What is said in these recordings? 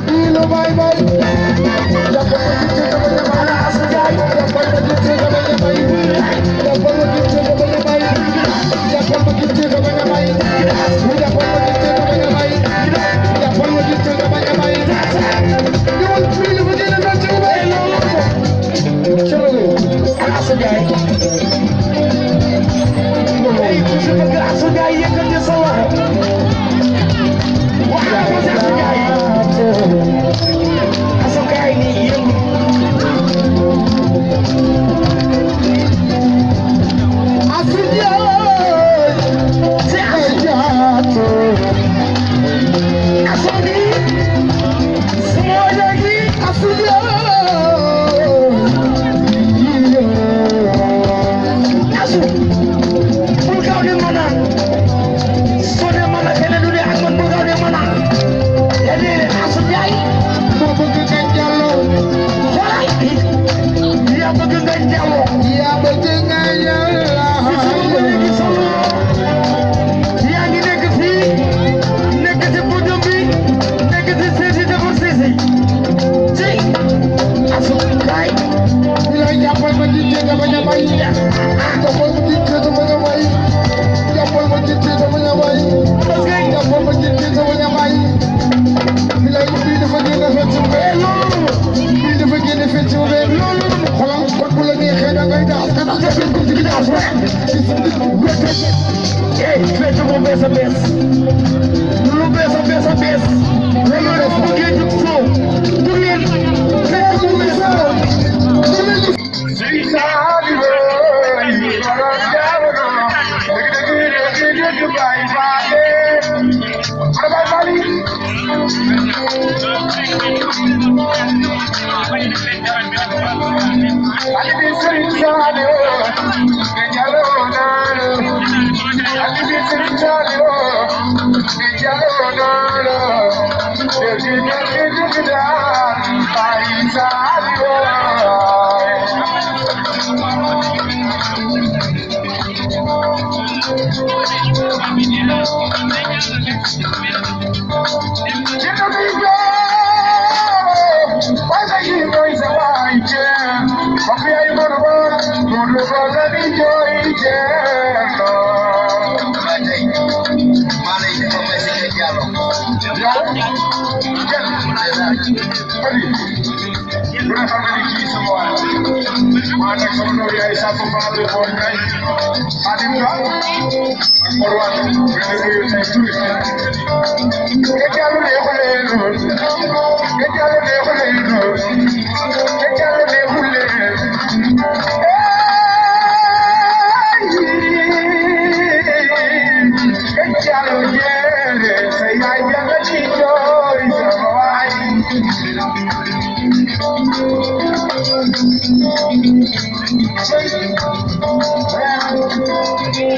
Dilo bye bye. pensa, pensa. Lulu pensa, pensa, pensa. Senhora, por que tu sou? Por que? Quem começou? Sim, sabe, Ali bin sari पैसा Una bellísimo. Mana Colombia es acompañado por Kai. Adimba. Akorwan. Beni bu yüzden Geçerli ne olur? Geçerli ne olur?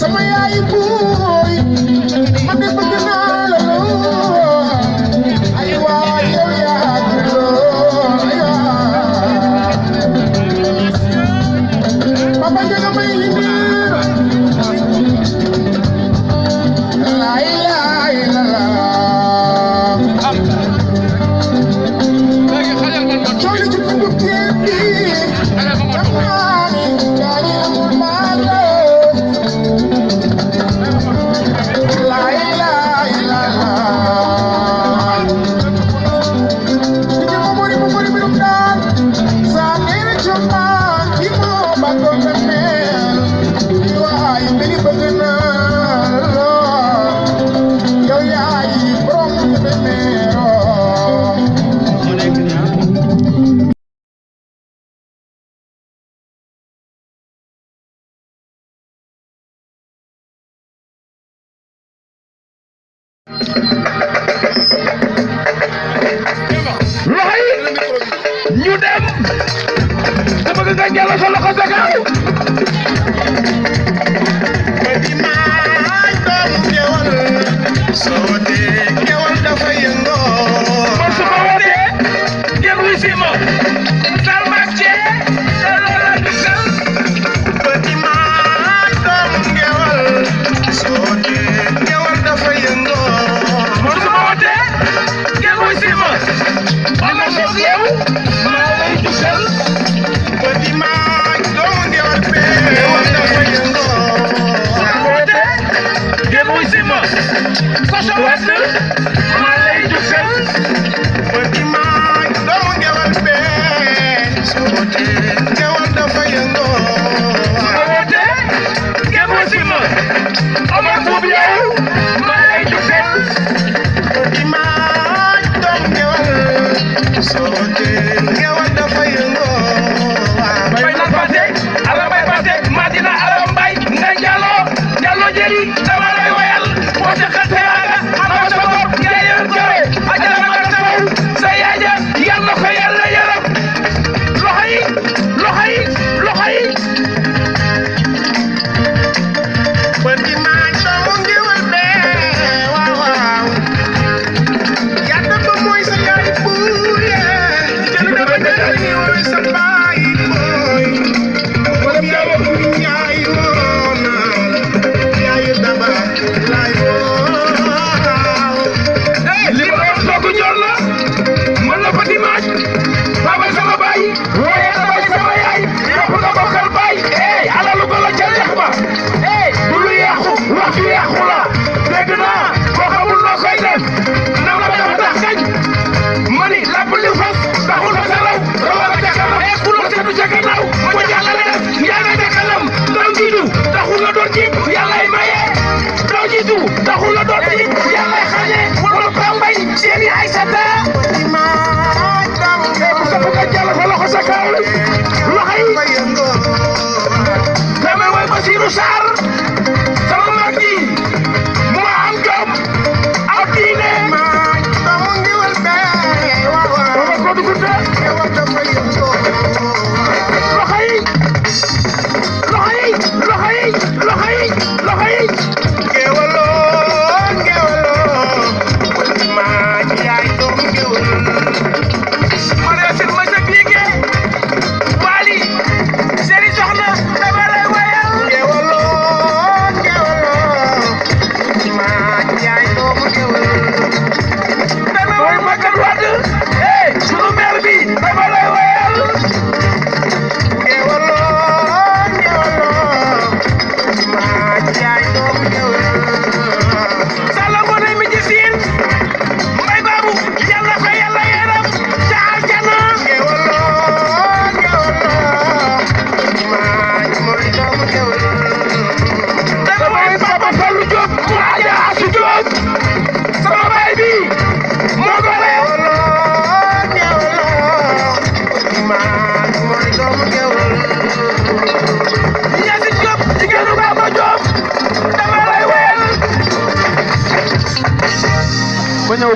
sama yaay buur loxoy ñu dem dama bëgg nga jàll usar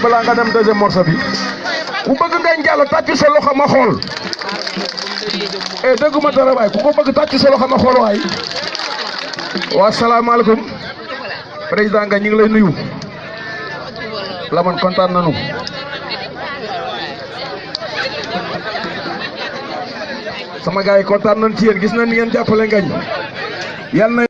balaa nga dem deuxième morceau bi. Ku bëgg ngañ jàll tàcc sa loxo ma xool. Eh dégguma dara waay. Ku ko bëgg tàcc sa loxo ma xool waay. Waa salaamaaleykum. Président nga ñu ngi lay nuyu. La man kontaan nañu. Sama gars yi kontaan nañ ci yéen. Gis nañ ni ngeen jàppale ngañ yal na